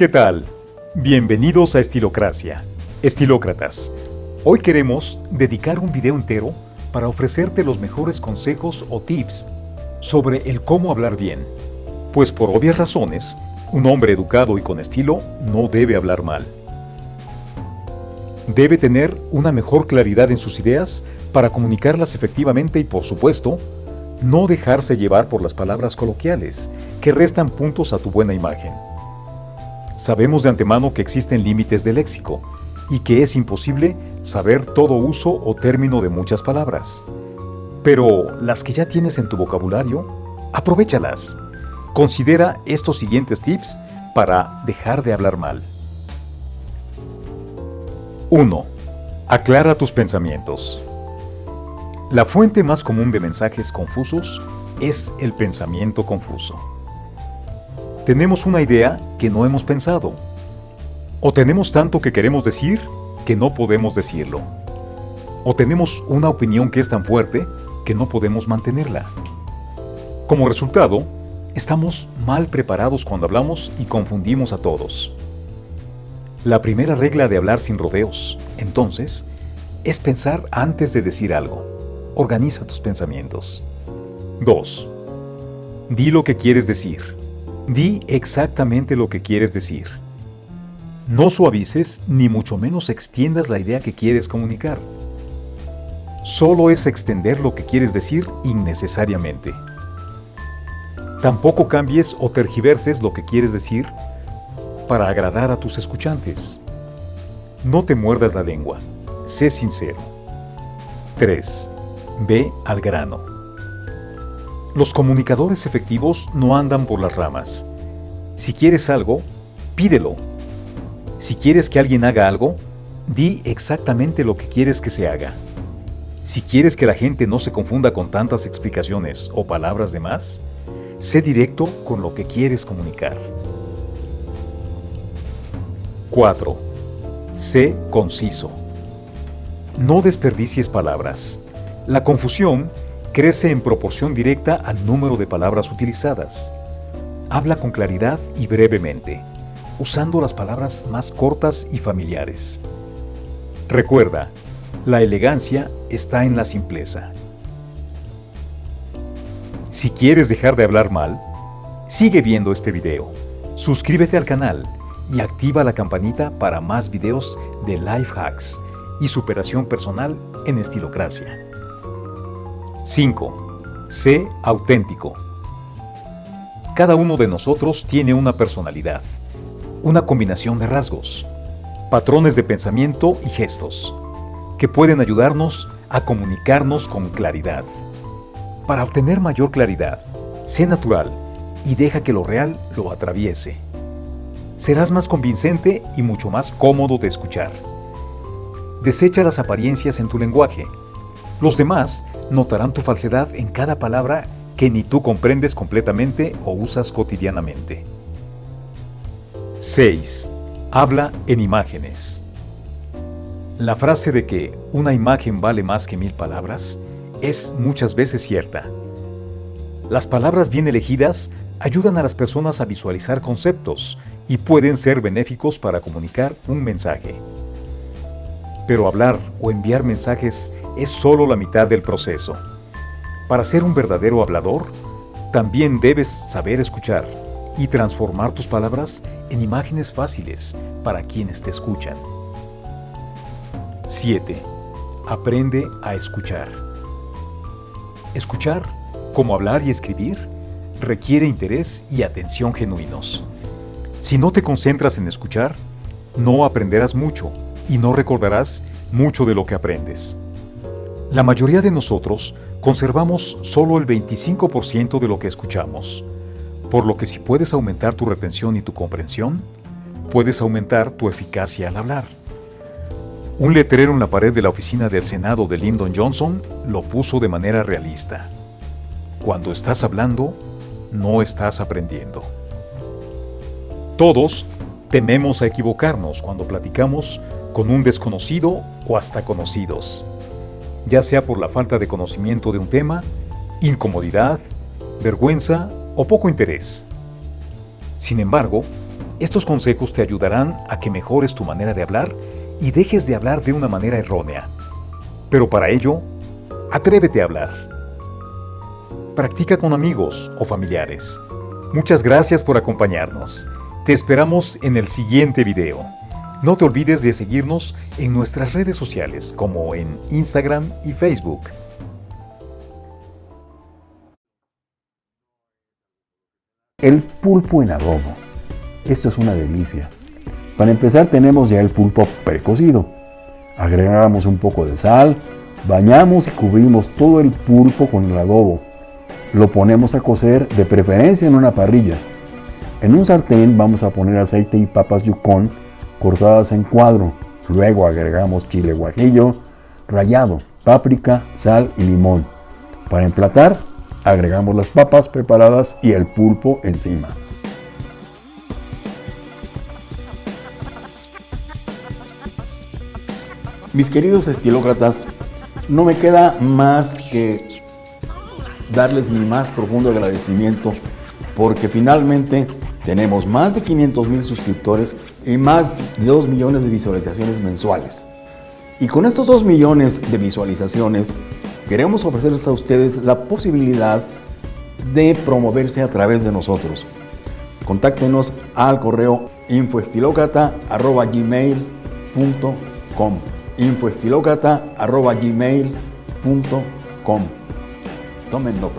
¿Qué tal? Bienvenidos a Estilocracia, Estilócratas. Hoy queremos dedicar un video entero para ofrecerte los mejores consejos o tips sobre el cómo hablar bien. Pues por obvias razones, un hombre educado y con estilo no debe hablar mal. Debe tener una mejor claridad en sus ideas para comunicarlas efectivamente y por supuesto, no dejarse llevar por las palabras coloquiales que restan puntos a tu buena imagen. Sabemos de antemano que existen límites de léxico y que es imposible saber todo uso o término de muchas palabras. Pero las que ya tienes en tu vocabulario, aprovechalas. Considera estos siguientes tips para dejar de hablar mal. 1. Aclara tus pensamientos. La fuente más común de mensajes confusos es el pensamiento confuso. Tenemos una idea que no hemos pensado. O tenemos tanto que queremos decir que no podemos decirlo. O tenemos una opinión que es tan fuerte que no podemos mantenerla. Como resultado, estamos mal preparados cuando hablamos y confundimos a todos. La primera regla de hablar sin rodeos, entonces, es pensar antes de decir algo. Organiza tus pensamientos. 2. Di lo que quieres decir. Di exactamente lo que quieres decir. No suavices ni mucho menos extiendas la idea que quieres comunicar. Solo es extender lo que quieres decir innecesariamente. Tampoco cambies o tergiverses lo que quieres decir para agradar a tus escuchantes. No te muerdas la lengua, sé sincero. 3. Ve al grano. Los comunicadores efectivos no andan por las ramas. Si quieres algo, pídelo si quieres que alguien haga algo, di exactamente lo que quieres que se haga. Si quieres que la gente no se confunda con tantas explicaciones o palabras de más, sé directo con lo que quieres comunicar. 4. Sé conciso. No desperdicies palabras. La confusión crece en proporción directa al número de palabras utilizadas. Habla con claridad y brevemente usando las palabras más cortas y familiares. Recuerda, la elegancia está en la simpleza. Si quieres dejar de hablar mal, sigue viendo este video, suscríbete al canal y activa la campanita para más videos de life hacks y superación personal en estilocracia. 5. Sé auténtico. Cada uno de nosotros tiene una personalidad una combinación de rasgos, patrones de pensamiento y gestos, que pueden ayudarnos a comunicarnos con claridad. Para obtener mayor claridad, sé natural y deja que lo real lo atraviese. Serás más convincente y mucho más cómodo de escuchar. Desecha las apariencias en tu lenguaje. Los demás notarán tu falsedad en cada palabra que ni tú comprendes completamente o usas cotidianamente. 6. Habla en imágenes. La frase de que una imagen vale más que mil palabras es muchas veces cierta. Las palabras bien elegidas ayudan a las personas a visualizar conceptos y pueden ser benéficos para comunicar un mensaje. Pero hablar o enviar mensajes es solo la mitad del proceso. Para ser un verdadero hablador, también debes saber escuchar y transformar tus palabras en imágenes fáciles para quienes te escuchan. 7. Aprende a escuchar. Escuchar, como hablar y escribir, requiere interés y atención genuinos. Si no te concentras en escuchar, no aprenderás mucho y no recordarás mucho de lo que aprendes. La mayoría de nosotros conservamos solo el 25% de lo que escuchamos. Por lo que si puedes aumentar tu retención y tu comprensión, puedes aumentar tu eficacia al hablar. Un letrero en la pared de la oficina del Senado de Lyndon Johnson lo puso de manera realista. Cuando estás hablando, no estás aprendiendo. Todos tememos a equivocarnos cuando platicamos con un desconocido o hasta conocidos, ya sea por la falta de conocimiento de un tema, incomodidad, vergüenza o poco interés. Sin embargo, Estos consejos te ayudarán a que mejores tu manera de hablar y dejes de hablar de una manera errónea. Pero para ello, atrévete a hablar. Practica con amigos o familiares. Muchas gracias por acompañarnos. Te esperamos en el siguiente video. No te olvides de seguirnos en nuestras redes sociales como en Instagram y Facebook. El pulpo en adobo. Esto es una delicia. Para empezar tenemos ya el pulpo precocido. Agregamos un poco de sal, bañamos y cubrimos todo el pulpo con el adobo. Lo ponemos a cocer de preferencia en una parrilla. En un sartén vamos a poner aceite y papas yukon cortadas en cuadro. Luego agregamos chile guajillo, rallado, páprica, sal y limón. Para emplatar, agregamos las papas preparadas y el pulpo encima. Mis queridos estilócratas, no me queda más que darles mi más profundo agradecimiento porque finalmente tenemos más de 500 mil suscriptores y más de 2 millones de visualizaciones mensuales. Y con estos 2 millones de visualizaciones, queremos ofrecerles a ustedes la posibilidad de promoverse a través de nosotros. Contáctenos al correo infoestilocrata.gmail.com infoestilocrata.gmail.com Tomen nota.